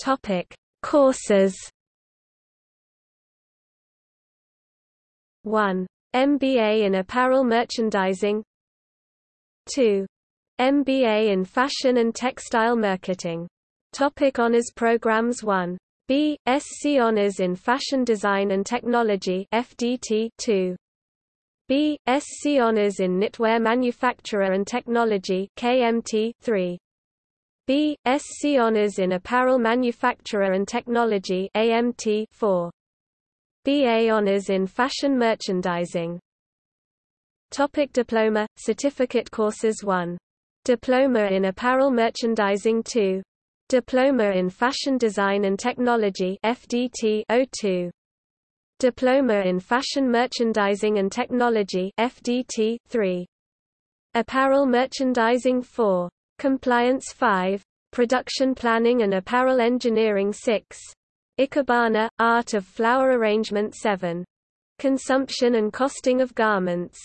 Topic: Courses 1. MBA in Apparel Merchandising 2. MBA in Fashion and Textile Marketing. Topic Honours Programs 1. B. SC Honours in Fashion Design and Technology FDT 2. B. SC Honours in Knitwear Manufacturer and Technology KMT 3. B. SC Honours in Apparel Manufacturer and Technology AMT 4. BA Honours in Fashion Merchandising Topic Diploma, Certificate Courses 1. Diploma in Apparel Merchandising 2. Diploma in Fashion Design and Technology FDT 02. Diploma in Fashion Merchandising and Technology FDT 3. Apparel Merchandising 4. Compliance 5. Production Planning and Apparel Engineering 6. Ikebana, Art of Flower Arrangement 7. Consumption and Costing of Garments